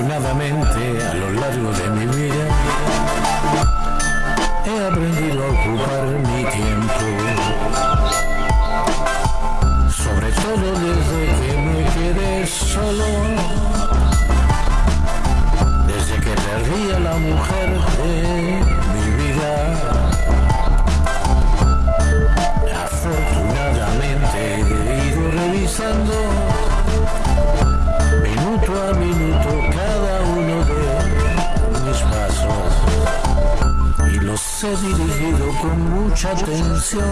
Afortunadamente, a lo largo de mi vida, he aprendido a ocupar mi tiempo. Sobre todo desde que me quedé solo, desde que perdí a la mujer de mi vida. Afortunadamente he ido revisando dirigido con mucha atención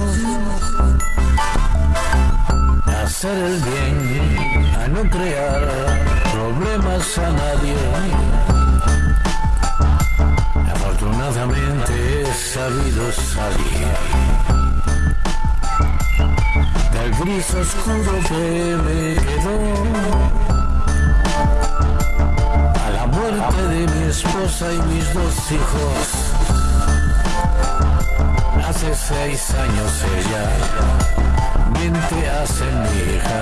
a hacer el bien, a no crear problemas a nadie. Afortunadamente he sabido salir del gris oscuro que me quedó a la muerte de mi esposa y mis dos hijos. Hace seis años ella, veinte hace mi hija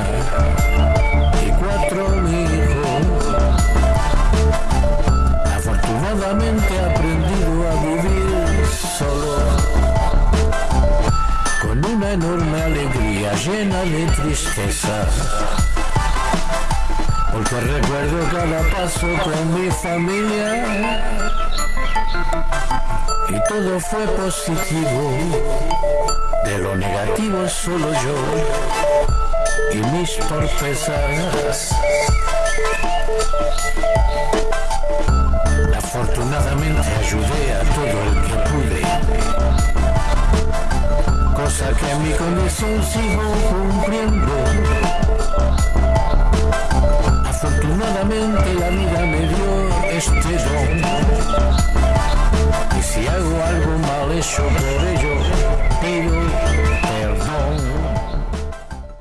y cuatro mi hijo. Afortunadamente he aprendido a vivir solo con una enorme alegría llena de tristeza. Porque recuerdo cada paso con mi familia y todo fue positivo. De lo negativo solo yo y mis torpezas. Afortunadamente ayudé a todo el que pude cosa que en mi condición sigo cumpliendo. Afortunadamente la vida me dio este don. Si hago algo mal hecho por ello,